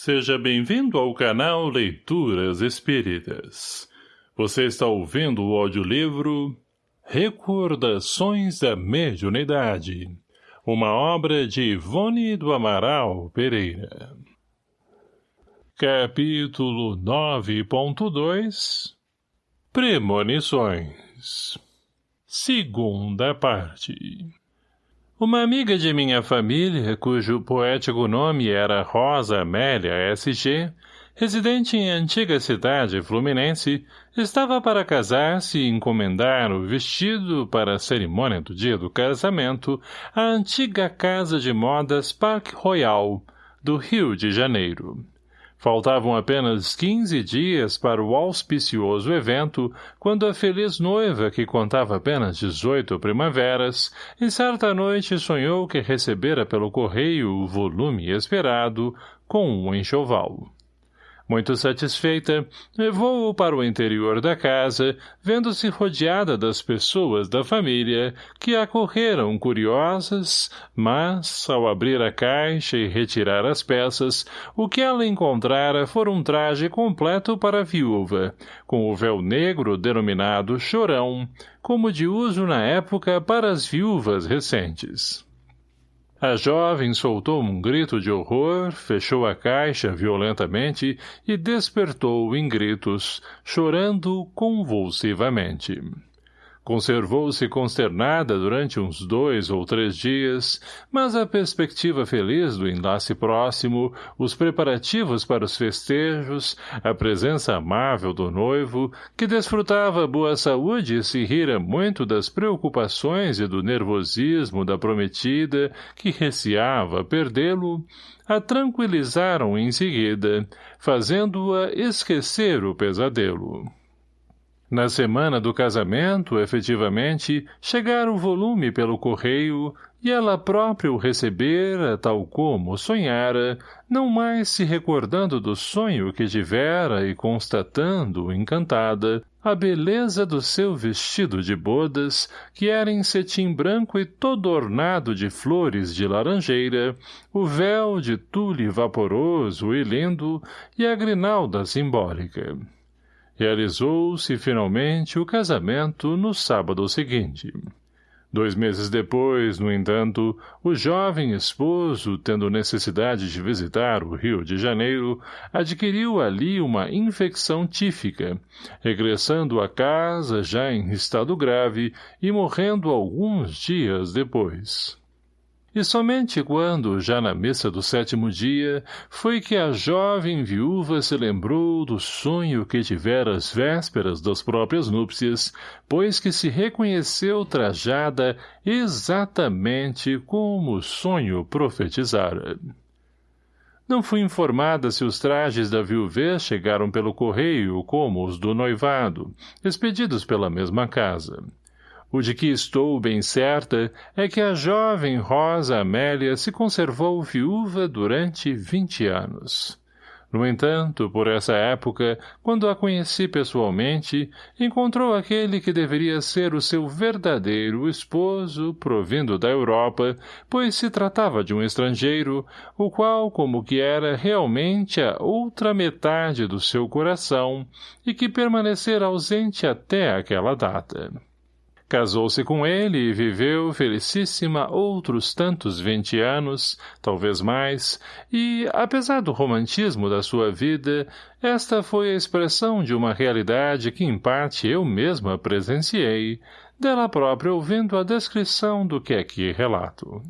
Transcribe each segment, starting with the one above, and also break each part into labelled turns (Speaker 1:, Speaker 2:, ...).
Speaker 1: Seja bem-vindo ao canal Leituras Espíritas. Você está ouvindo o audiolivro Recordações da Mediunidade, uma obra de Ivone do Amaral Pereira. Capítulo 9.2 Premonições Segunda parte uma amiga de minha família, cujo poético nome era Rosa Amélia S.G., residente em antiga cidade fluminense, estava para casar-se e encomendar o vestido para a cerimônia do dia do casamento à antiga casa de modas Parque Royal, do Rio de Janeiro. Faltavam apenas quinze dias para o auspicioso evento, quando a feliz noiva, que contava apenas dezoito primaveras, em certa noite sonhou que recebera pelo correio o volume esperado, com um enxoval. Muito satisfeita, levou-o para o interior da casa, vendo-se rodeada das pessoas da família, que acorreram curiosas, mas, ao abrir a caixa e retirar as peças, o que ela encontrara foi um traje completo para a viúva, com o véu negro denominado chorão, como de uso na época para as viúvas recentes. A jovem soltou um grito de horror, fechou a caixa violentamente e despertou em gritos, chorando convulsivamente. Conservou-se consternada durante uns dois ou três dias, mas a perspectiva feliz do enlace próximo, os preparativos para os festejos, a presença amável do noivo, que desfrutava boa saúde e se rira muito das preocupações e do nervosismo da prometida, que receava perdê-lo, a tranquilizaram em seguida, fazendo-a esquecer o pesadelo. Na semana do casamento, efetivamente, chegara o volume pelo correio e ela própria o recebera, tal como sonhara, não mais se recordando do sonho que tivera e constatando, encantada, a beleza do seu vestido de bodas, que era em cetim branco e todo ornado de flores de laranjeira, o véu de tule vaporoso e lindo e a grinalda simbólica. Realizou-se finalmente o casamento no sábado seguinte. Dois meses depois, no entanto, o jovem esposo, tendo necessidade de visitar o Rio de Janeiro, adquiriu ali uma infecção tífica, regressando à casa já em estado grave e morrendo alguns dias depois. E somente quando, já na missa do sétimo dia, foi que a jovem viúva se lembrou do sonho que tivera às vésperas das próprias núpcias, pois que se reconheceu trajada exatamente como o sonho profetizara. Não fui informada se os trajes da viuvez chegaram pelo correio como os do noivado, expedidos pela mesma casa. O de que estou bem certa é que a jovem Rosa Amélia se conservou viúva durante vinte anos. No entanto, por essa época, quando a conheci pessoalmente, encontrou aquele que deveria ser o seu verdadeiro esposo, provindo da Europa, pois se tratava de um estrangeiro, o qual, como que era realmente a outra metade do seu coração, e que permanecera ausente até aquela data. Casou-se com ele e viveu felicíssima outros tantos vinte anos, talvez mais, e, apesar do romantismo da sua vida, esta foi a expressão de uma realidade que em parte eu mesma presenciei, dela própria ouvindo a descrição do que aqui relato.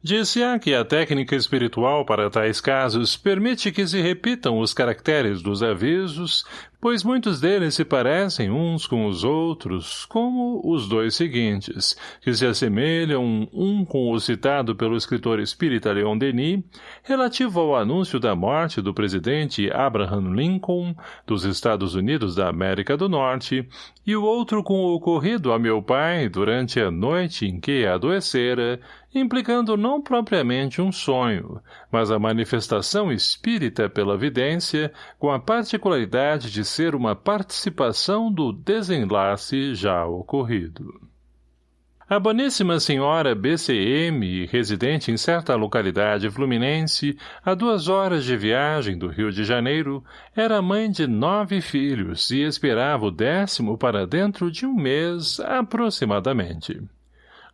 Speaker 1: Disse-á que a técnica espiritual para tais casos permite que se repitam os caracteres dos avisos, pois muitos deles se parecem uns com os outros, como os dois seguintes, que se assemelham um com o citado pelo escritor espírita Leon Denis, relativo ao anúncio da morte do presidente Abraham Lincoln, dos Estados Unidos da América do Norte, e o outro com o ocorrido a meu pai durante a noite em que adoecera, implicando não propriamente um sonho, mas a manifestação espírita pela vidência, com a particularidade de ser uma participação do desenlace já ocorrido. A boníssima senhora BCM, residente em certa localidade fluminense, a duas horas de viagem do Rio de Janeiro, era mãe de nove filhos e esperava o décimo para dentro de um mês, aproximadamente.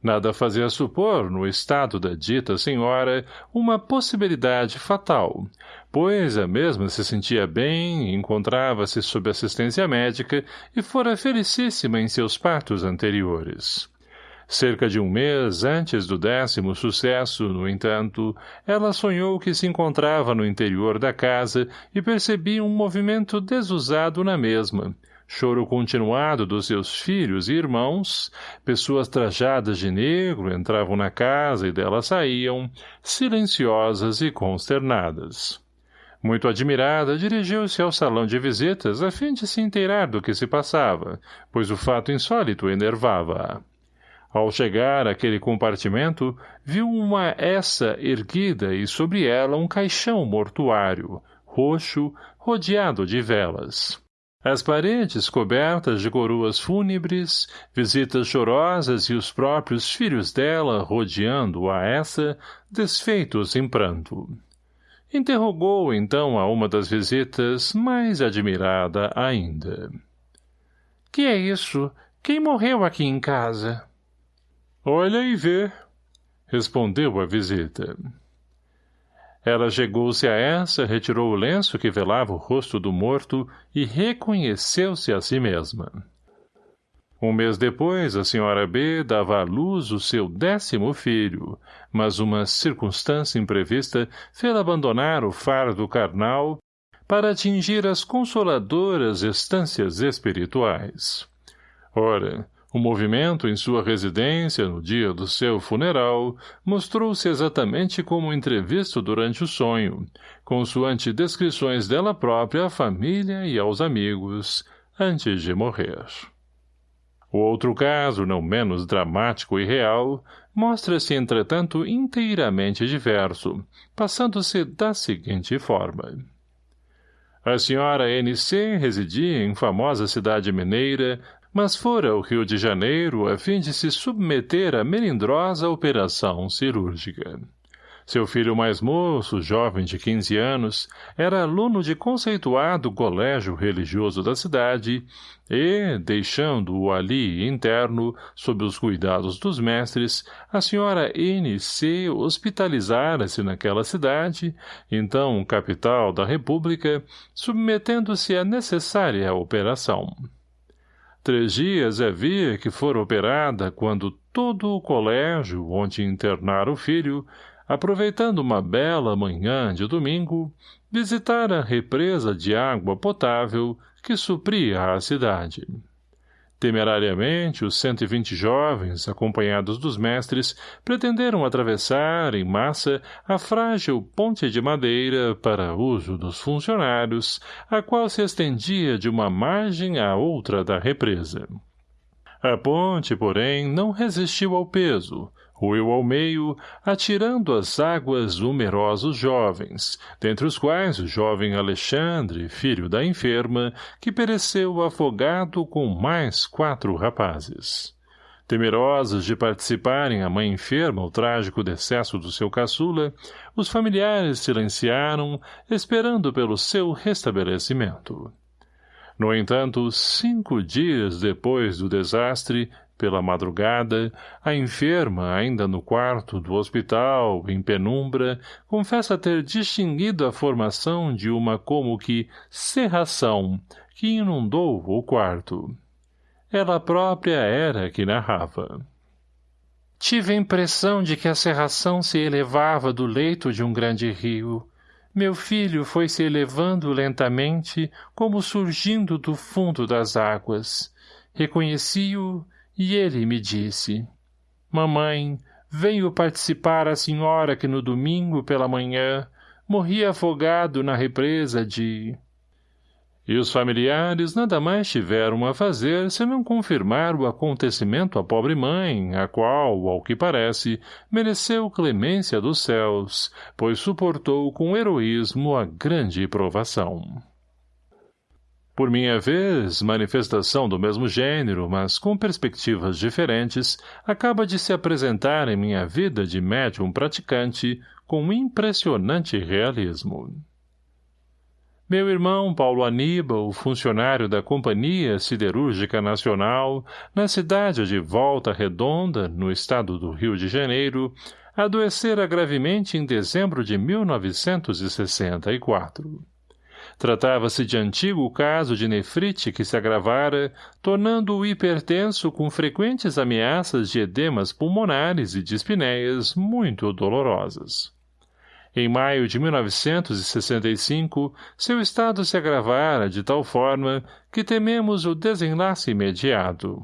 Speaker 1: Nada fazia supor, no estado da dita senhora, uma possibilidade fatal, pois a mesma se sentia bem, encontrava-se sob assistência médica e fora felicíssima em seus partos anteriores. Cerca de um mês antes do décimo sucesso, no entanto, ela sonhou que se encontrava no interior da casa e percebia um movimento desusado na mesma, choro continuado dos seus filhos e irmãos, pessoas trajadas de negro entravam na casa e dela saíam, silenciosas e consternadas. Muito admirada, dirigiu-se ao salão de visitas a fim de se inteirar do que se passava, pois o fato insólito enervava-a. Ao chegar àquele compartimento, viu uma essa erguida e sobre ela um caixão mortuário, roxo, rodeado de velas. As paredes cobertas de coroas fúnebres, visitas chorosas e os próprios filhos dela rodeando a essa, desfeitos em pranto. Interrogou então a uma das visitas, mais admirada ainda. — Que é isso? Quem morreu aqui em casa? — Olha e vê, respondeu a visita. Ela chegou-se a essa, retirou o lenço que velava o rosto do morto e reconheceu-se a si mesma. Um mês depois, a senhora B dava à luz o seu décimo filho, mas uma circunstância imprevista fez abandonar o fardo carnal para atingir as consoladoras estâncias espirituais. Ora, o movimento em sua residência no dia do seu funeral mostrou-se exatamente como entrevisto durante o sonho, consoante descrições dela própria à família e aos amigos, antes de morrer. O outro caso, não menos dramático e real, mostra-se, entretanto, inteiramente diverso, passando-se da seguinte forma. A senhora N.C. residia em famosa cidade mineira, mas fora ao Rio de Janeiro a fim de se submeter à melindrosa operação cirúrgica. Seu filho mais moço, jovem de 15 anos, era aluno de conceituado colégio religioso da cidade e, deixando-o ali interno, sob os cuidados dos mestres, a senhora N.C. hospitalizara-se naquela cidade, então capital da República, submetendo-se à necessária operação. Três dias havia que fora operada quando todo o colégio, onde internara o filho, aproveitando uma bela manhã de domingo, visitara a represa de água potável que supria a cidade. Temerariamente, os cento e vinte jovens, acompanhados dos mestres, pretenderam atravessar, em massa, a frágil ponte de madeira para uso dos funcionários, a qual se estendia de uma margem à outra da represa. A ponte, porém, não resistiu ao peso, ruiu ao meio, atirando às águas numerosos jovens, dentre os quais o jovem Alexandre, filho da enferma, que pereceu afogado com mais quatro rapazes. Temerosos de participarem a mãe enferma o trágico decesso do seu caçula, os familiares silenciaram, esperando pelo seu restabelecimento. No entanto, cinco dias depois do desastre, pela madrugada, a enferma, ainda no quarto do hospital, em penumbra, confessa ter distinguido a formação de uma como que serração que inundou o quarto. Ela própria era que narrava. Tive a impressão de que a serração se elevava do leito de um grande rio. Meu filho foi se elevando lentamente, como surgindo do fundo das águas. Reconheci-o e ele me disse, Mamãe, venho participar a senhora que no domingo pela manhã morri afogado na represa de... E os familiares nada mais tiveram a fazer senão confirmar o acontecimento à pobre mãe, a qual, ao que parece, mereceu clemência dos céus, pois suportou com heroísmo a grande provação. Por minha vez, manifestação do mesmo gênero, mas com perspectivas diferentes, acaba de se apresentar em minha vida de médium praticante com impressionante realismo. Meu irmão Paulo Aníbal, funcionário da Companhia Siderúrgica Nacional, na cidade de Volta Redonda, no estado do Rio de Janeiro, adoecera gravemente em dezembro de 1964. Tratava-se de antigo caso de nefrite que se agravara, tornando-o hipertenso com frequentes ameaças de edemas pulmonares e dispneias muito dolorosas. Em maio de 1965, seu estado se agravara de tal forma que tememos o desenlace imediato.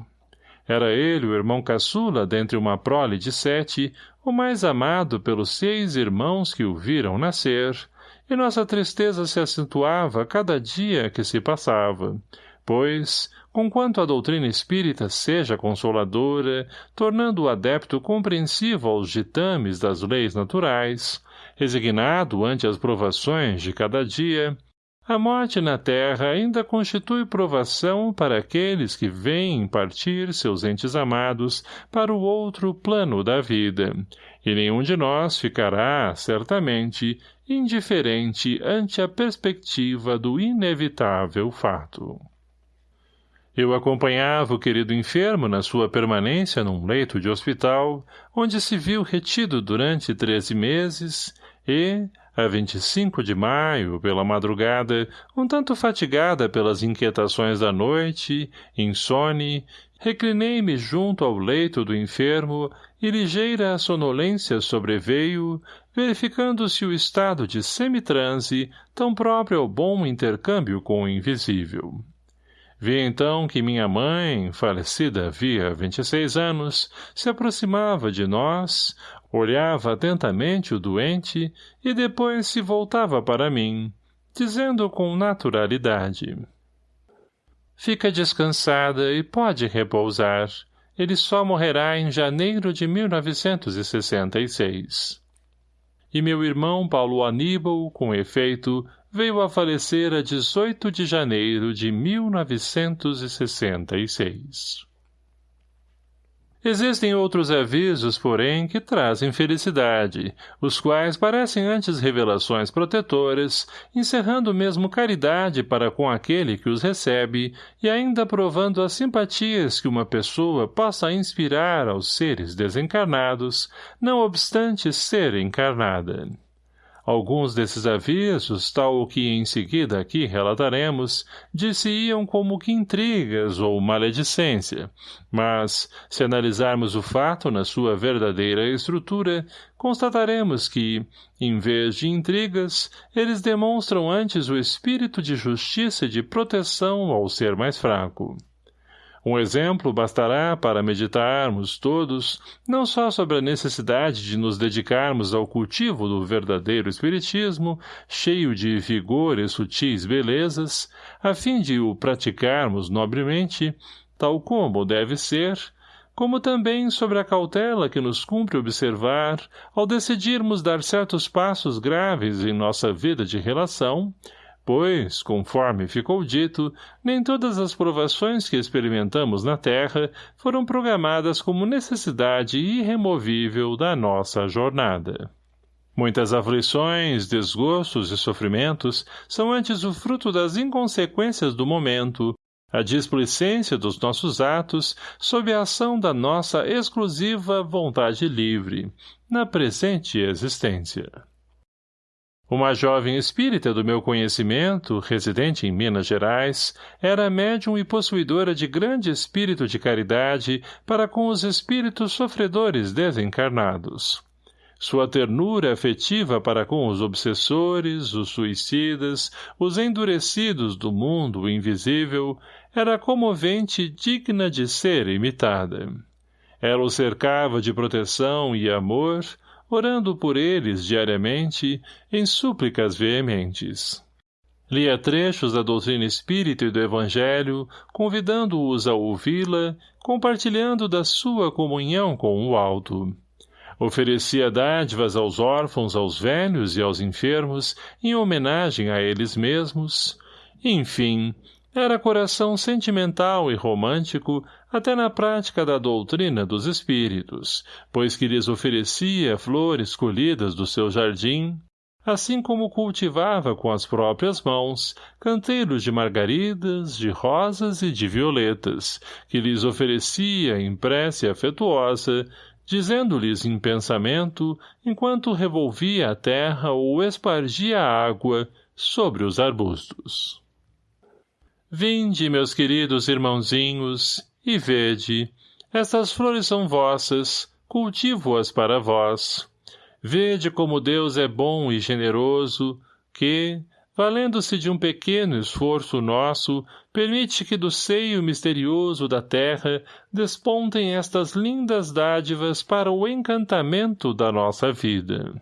Speaker 1: Era ele o irmão caçula dentre uma prole de sete, o mais amado pelos seis irmãos que o viram nascer, e nossa tristeza se acentuava cada dia que se passava, pois, conquanto a doutrina espírita seja consoladora, tornando o adepto compreensivo aos ditames das leis naturais, resignado ante as provações de cada dia, a morte na terra ainda constitui provação para aqueles que vêm partir seus entes amados para o outro plano da vida, e nenhum de nós ficará, certamente, indiferente ante a perspectiva do inevitável fato. Eu acompanhava o querido enfermo na sua permanência num leito de hospital, onde se viu retido durante treze meses, e, a 25 de maio, pela madrugada, um tanto fatigada pelas inquietações da noite, insone, reclinei-me junto ao leito do enfermo e ligeira sonolência sobreveio, verificando-se o estado de semitranse, tão próprio ao bom intercâmbio com o invisível. Vi então que minha mãe, falecida havia vinte e seis anos, se aproximava de nós, olhava atentamente o doente e depois se voltava para mim, dizendo com naturalidade. Fica descansada e pode repousar. Ele só morrerá em janeiro de 1966. E meu irmão Paulo Aníbal, com efeito, veio a falecer a 18 de janeiro de 1966. Existem outros avisos, porém, que trazem felicidade, os quais parecem antes revelações protetoras, encerrando mesmo caridade para com aquele que os recebe e ainda provando as simpatias que uma pessoa possa inspirar aos seres desencarnados, não obstante ser encarnada. Alguns desses avisos, tal o que em seguida aqui relataremos, disse-iam como que intrigas ou maledicência, mas, se analisarmos o fato na sua verdadeira estrutura, constataremos que, em vez de intrigas, eles demonstram antes o espírito de justiça e de proteção ao ser mais fraco. Um exemplo bastará para meditarmos todos não só sobre a necessidade de nos dedicarmos ao cultivo do verdadeiro espiritismo, cheio de vigor e sutis belezas, a fim de o praticarmos nobremente, tal como deve ser, como também sobre a cautela que nos cumpre observar ao decidirmos dar certos passos graves em nossa vida de relação, Pois, conforme ficou dito, nem todas as provações que experimentamos na Terra foram programadas como necessidade irremovível da nossa jornada. Muitas aflições, desgostos e sofrimentos são antes o fruto das inconsequências do momento, a displicência dos nossos atos sob a ação da nossa exclusiva vontade livre, na presente existência. Uma jovem espírita do meu conhecimento, residente em Minas Gerais, era médium e possuidora de grande espírito de caridade para com os espíritos sofredores desencarnados. Sua ternura afetiva para com os obsessores, os suicidas, os endurecidos do mundo invisível, era comovente e digna de ser imitada. Ela o cercava de proteção e amor, orando por eles diariamente em súplicas veementes. Lia trechos da doutrina espírita e do Evangelho, convidando-os a ouvi-la, compartilhando da sua comunhão com o alto. Oferecia dádivas aos órfãos, aos velhos e aos enfermos, em homenagem a eles mesmos. Enfim, Era coração sentimental e romântico até na prática da doutrina dos espíritos, pois que lhes oferecia flores colhidas do seu jardim, assim como cultivava com as próprias mãos canteiros de margaridas, de rosas e de violetas, que lhes oferecia em prece afetuosa, dizendo-lhes em pensamento, enquanto revolvia a terra ou espargia a água sobre os arbustos. Vinde, meus queridos irmãozinhos, e vede, estas flores são vossas, cultivo-as para vós. Vede como Deus é bom e generoso, que, valendo-se de um pequeno esforço nosso, permite que do seio misterioso da terra despontem estas lindas dádivas para o encantamento da nossa vida.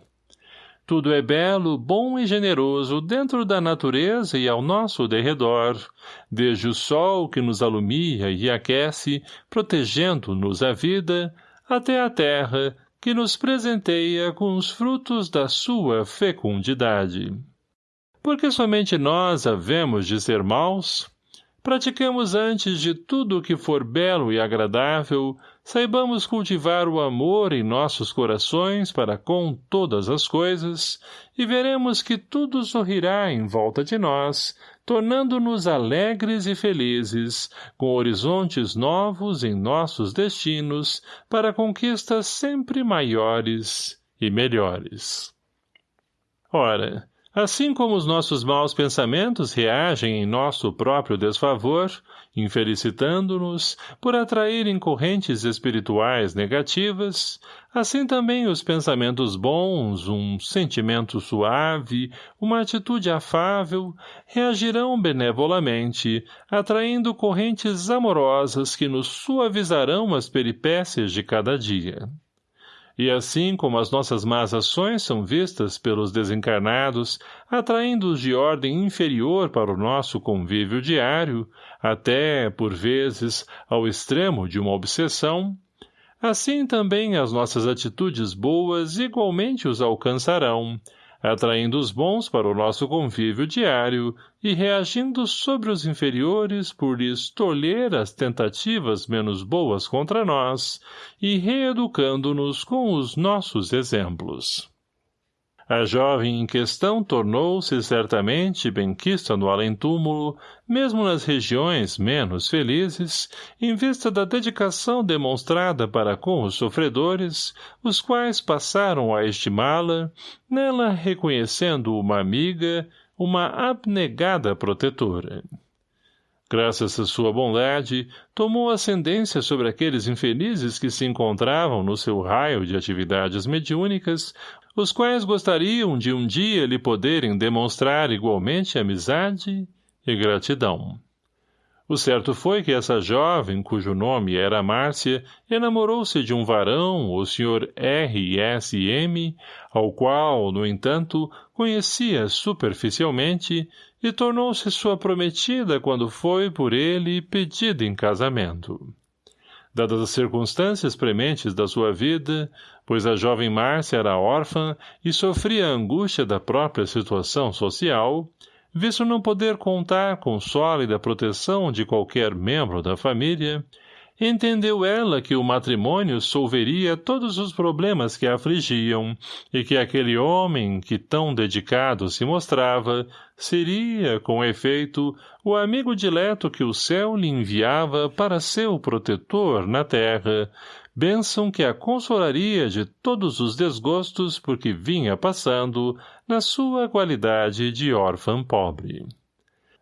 Speaker 1: Tudo é belo, bom e generoso dentro da natureza e ao nosso derredor, desde o sol que nos alumia e aquece, protegendo-nos a vida, até a terra, que nos presenteia com os frutos da sua fecundidade. Porque somente nós havemos de ser maus? Pratiquemos antes de tudo o que for belo e agradável, saibamos cultivar o amor em nossos corações para com todas as coisas, e veremos que tudo sorrirá em volta de nós, tornando-nos alegres e felizes, com horizontes novos em nossos destinos, para conquistas sempre maiores e melhores. Ora, Assim como os nossos maus pensamentos reagem em nosso próprio desfavor, infelicitando-nos por atraírem correntes espirituais negativas, assim também os pensamentos bons, um sentimento suave, uma atitude afável, reagirão benevolamente, atraindo correntes amorosas que nos suavizarão as peripécias de cada dia. E assim como as nossas más ações são vistas pelos desencarnados, atraindo-os de ordem inferior para o nosso convívio diário, até, por vezes, ao extremo de uma obsessão, assim também as nossas atitudes boas igualmente os alcançarão, atraindo os bons para o nosso convívio diário e reagindo sobre os inferiores por lhes tolher as tentativas menos boas contra nós e reeducando-nos com os nossos exemplos. A jovem em questão tornou-se certamente benquista no além-túmulo, mesmo nas regiões menos felizes, em vista da dedicação demonstrada para com os sofredores, os quais passaram a estimá-la, nela reconhecendo uma amiga, uma abnegada protetora. Graças à sua bondade, tomou ascendência sobre aqueles infelizes que se encontravam no seu raio de atividades mediúnicas, os quais gostariam de um dia lhe poderem demonstrar igualmente amizade e gratidão. O certo foi que essa jovem, cujo nome era Márcia, enamorou-se de um varão, o Sr. R. S. M., ao qual, no entanto, conhecia superficialmente, e tornou-se sua prometida quando foi por ele pedida em casamento dadas as circunstâncias prementes da sua vida, pois a jovem Márcia era órfã e sofria a angústia da própria situação social, visto não poder contar com sólida proteção de qualquer membro da família, entendeu ela que o matrimônio solveria todos os problemas que a afligiam e que aquele homem que tão dedicado se mostrava seria, com efeito, o amigo dileto que o céu lhe enviava para seu protetor na terra, bênção que a consolaria de todos os desgostos por que vinha passando na sua qualidade de órfã pobre.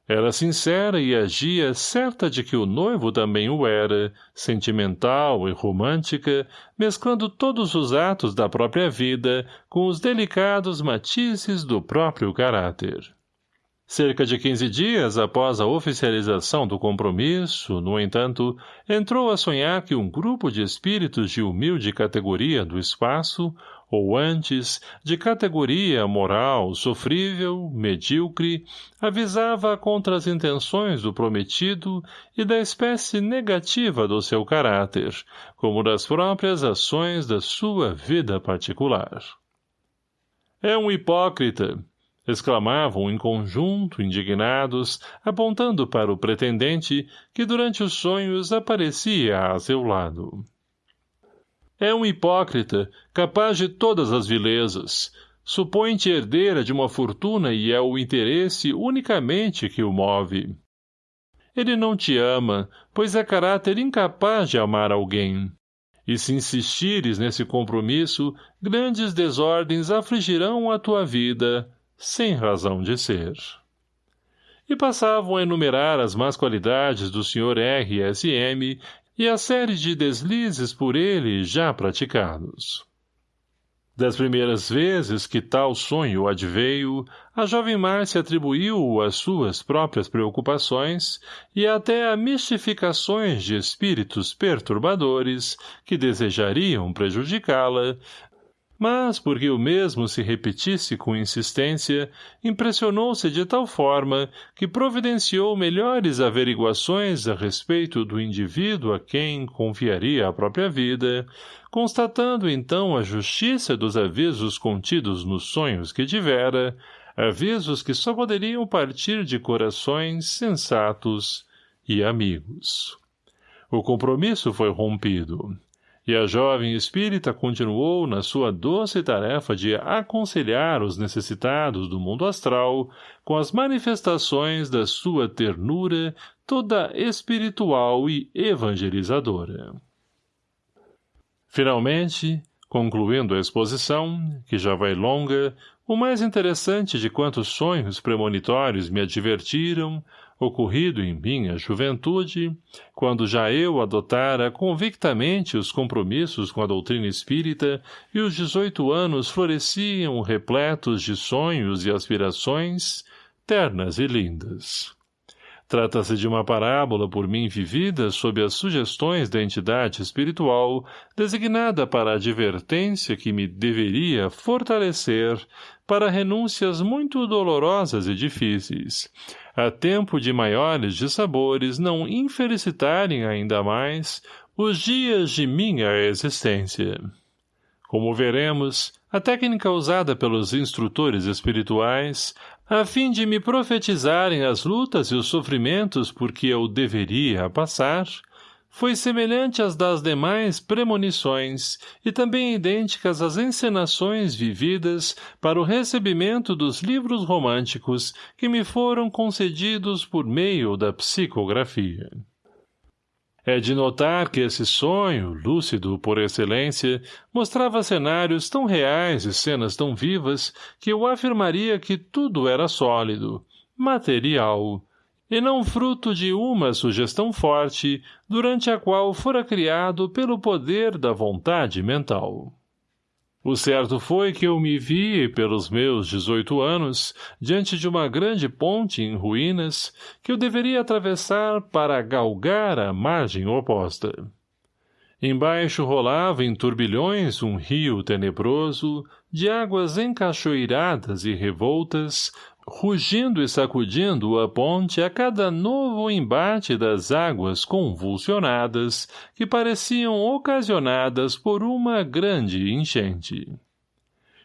Speaker 1: Era sincera e agia certa de que o noivo também o era, sentimental e romântica, mesclando todos os atos da própria vida com os delicados matizes do próprio caráter. Cerca de quinze dias após a oficialização do compromisso, no entanto, entrou a sonhar que um grupo de espíritos de humilde categoria do espaço ou antes, de categoria moral sofrível, medíocre, avisava contra as intenções do prometido e da espécie negativa do seu caráter, como das próprias ações da sua vida particular. É um hipócrita, exclamavam em conjunto, indignados, apontando para o pretendente, que durante os sonhos aparecia a seu lado. É um hipócrita, capaz de todas as vilezas. Supõe-te herdeira de uma fortuna e é o interesse unicamente que o move. Ele não te ama, pois é caráter incapaz de amar alguém. E se insistires nesse compromisso, grandes desordens afligirão a tua vida, sem razão de ser. E passavam a enumerar as más qualidades do Sr. R. E a série de deslizes por ele já praticados. Das primeiras vezes que tal sonho adveio, a jovem Márcia atribuiu às suas próprias preocupações e até a mistificações de espíritos perturbadores que desejariam prejudicá-la, mas porque o mesmo se repetisse com insistência, impressionou-se de tal forma que providenciou melhores averiguações a respeito do indivíduo a quem confiaria a própria vida, constatando então a justiça dos avisos contidos nos sonhos que tivera, avisos que só poderiam partir de corações sensatos e amigos. O compromisso foi rompido e a jovem espírita continuou na sua doce tarefa de aconselhar os necessitados do mundo astral com as manifestações da sua ternura toda espiritual e evangelizadora. Finalmente, concluindo a exposição, que já vai longa, o mais interessante de quantos sonhos premonitórios me advertiram, ocorrido em minha juventude, quando já eu adotara convictamente os compromissos com a doutrina espírita e os dezoito anos floresciam repletos de sonhos e aspirações, ternas e lindas. Trata-se de uma parábola por mim vivida sob as sugestões da entidade espiritual, designada para a advertência que me deveria fortalecer para renúncias muito dolorosas e difíceis, a tempo de maiores dissabores não infelicitarem ainda mais os dias de minha existência. Como veremos, a técnica usada pelos instrutores espirituais, a fim de me profetizarem as lutas e os sofrimentos por que eu deveria passar, foi semelhante às das demais premonições e também idênticas às encenações vividas para o recebimento dos livros românticos que me foram concedidos por meio da psicografia. É de notar que esse sonho, lúcido por excelência, mostrava cenários tão reais e cenas tão vivas que eu afirmaria que tudo era sólido, material, e não fruto de uma sugestão forte, durante a qual fora criado pelo poder da vontade mental. O certo foi que eu me vi, pelos meus dezoito anos, diante de uma grande ponte em ruínas, que eu deveria atravessar para galgar a margem oposta. Embaixo rolava em turbilhões um rio tenebroso, de águas encachoeiradas e revoltas, rugindo e sacudindo a ponte a cada novo embate das águas convulsionadas que pareciam ocasionadas por uma grande enchente.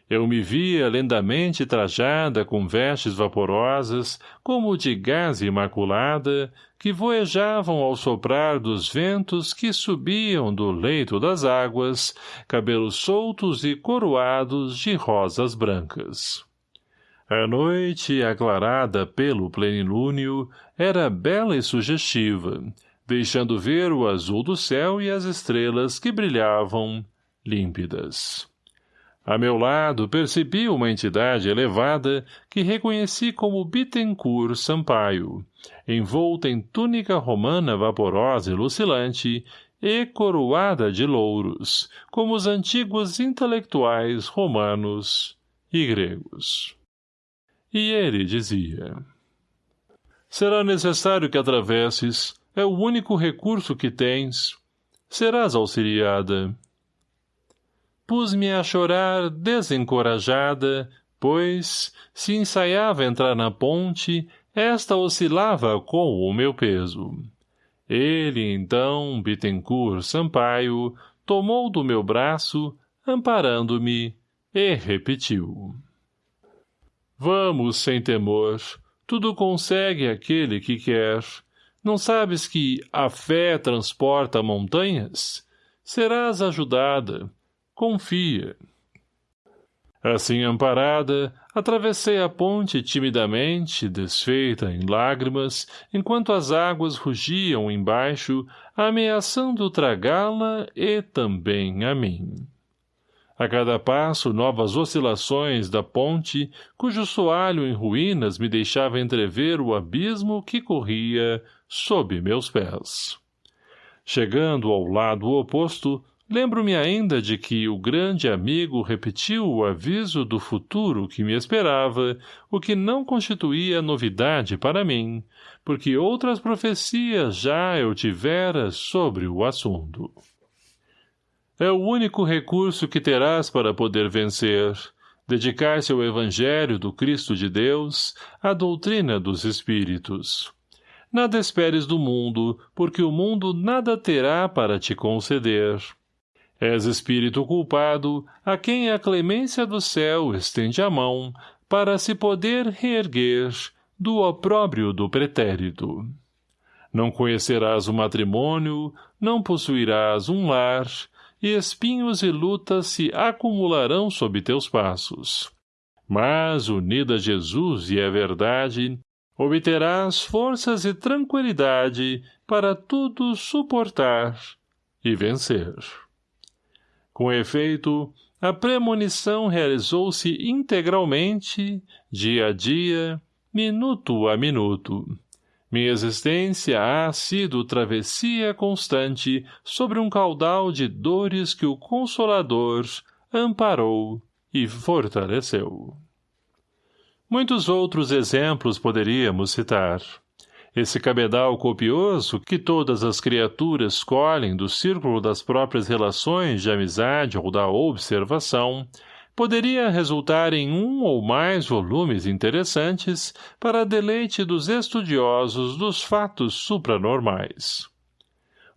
Speaker 1: Eu me via lentamente trajada com vestes vaporosas, como de gaze imaculada, que voejavam ao soprar dos ventos que subiam do leito das águas, cabelos soltos e coroados de rosas brancas. A noite, aclarada pelo plenilúnio, era bela e sugestiva, deixando ver o azul do céu e as estrelas que brilhavam, límpidas. A meu lado percebi uma entidade elevada que reconheci como Bittencourt Sampaio, envolta em túnica romana vaporosa e lucilante e coroada de louros, como os antigos intelectuais romanos e gregos. E ele dizia... Será necessário que atravesses, é o único recurso que tens. Serás auxiliada. Pus-me a chorar desencorajada, pois, se ensaiava entrar na ponte, esta oscilava com o meu peso. Ele, então, Bittencourt Sampaio, tomou do meu braço, amparando-me, e repetiu. Vamos sem temor. Tudo consegue aquele que quer. Não sabes que a fé transporta montanhas? Serás ajudada. Confia. Assim amparada, atravessei a ponte timidamente, desfeita em lágrimas, enquanto as águas rugiam embaixo, ameaçando tragá-la e também a mim. A cada passo, novas oscilações da ponte, cujo soalho em ruínas me deixava entrever o abismo que corria sob meus pés. Chegando ao lado oposto, lembro-me ainda de que o grande amigo repetiu o aviso do futuro que me esperava, o que não constituía novidade para mim, porque outras profecias já eu tivera sobre o assunto. É o único recurso que terás para poder vencer, dedicar-se ao Evangelho do Cristo de Deus, à doutrina dos Espíritos. Nada esperes do mundo, porque o mundo nada terá para te conceder. És espírito culpado, a quem a clemência do céu estende a mão, para se poder reerguer do opróbrio do pretérito. Não conhecerás o matrimônio, não possuirás um lar, e espinhos e lutas se acumularão sob teus passos. Mas, unida a Jesus e a verdade, obterás forças e tranquilidade para tudo suportar e vencer. Com efeito, a premonição realizou-se integralmente, dia a dia, minuto a minuto. Minha existência ha sido travessia constante sobre um caudal de dores que o Consolador amparou e fortaleceu. Muitos outros exemplos poderíamos citar. Esse cabedal copioso que todas as criaturas colhem do círculo das próprias relações de amizade ou da observação, poderia resultar em um ou mais volumes interessantes para deleite dos estudiosos dos fatos supranormais.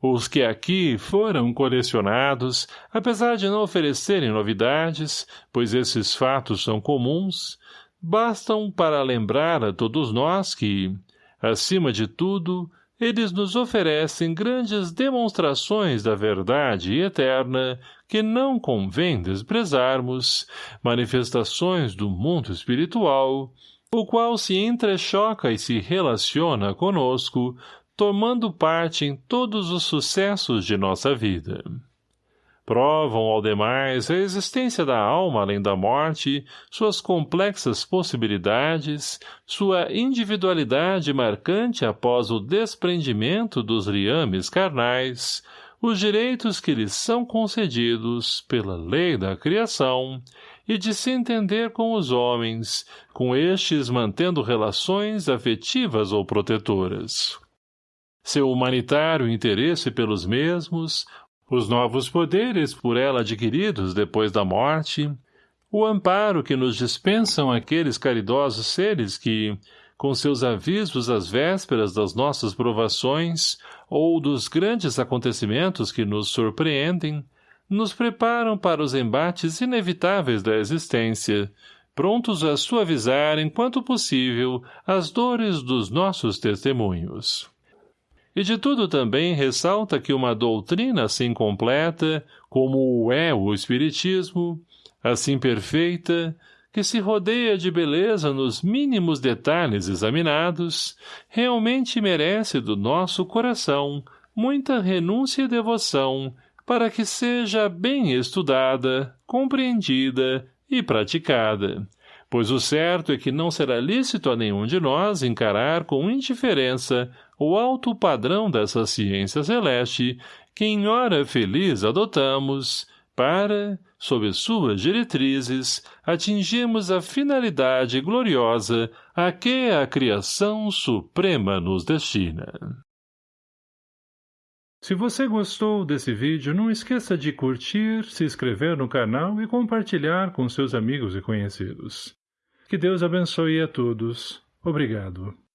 Speaker 1: Os que aqui foram colecionados, apesar de não oferecerem novidades, pois esses fatos são comuns, bastam para lembrar a todos nós que, acima de tudo, eles nos oferecem grandes demonstrações da verdade eterna que não convém desprezarmos, manifestações do mundo espiritual, o qual se entrechoca e se relaciona conosco, tomando parte em todos os sucessos de nossa vida provam ao demais a existência da alma além da morte, suas complexas possibilidades, sua individualidade marcante após o desprendimento dos riames carnais, os direitos que lhes são concedidos pela lei da criação e de se entender com os homens, com estes mantendo relações afetivas ou protetoras. Seu humanitário interesse pelos mesmos, os novos poderes por ela adquiridos depois da morte, o amparo que nos dispensam aqueles caridosos seres que, com seus avisos às vésperas das nossas provações ou dos grandes acontecimentos que nos surpreendem, nos preparam para os embates inevitáveis da existência, prontos a suavizar enquanto possível as dores dos nossos testemunhos. E de tudo também ressalta que uma doutrina assim completa, como o é o Espiritismo, assim perfeita, que se rodeia de beleza nos mínimos detalhes examinados, realmente merece do nosso coração muita renúncia e devoção para que seja bem estudada, compreendida e praticada, pois o certo é que não será lícito a nenhum de nós encarar com indiferença o alto padrão dessa ciência celeste que em hora feliz adotamos para, sob suas diretrizes, atingirmos a finalidade gloriosa a que a criação suprema nos destina. Se você gostou desse vídeo, não esqueça de curtir, se inscrever no canal e compartilhar com seus amigos e conhecidos. Que Deus abençoe a todos. Obrigado.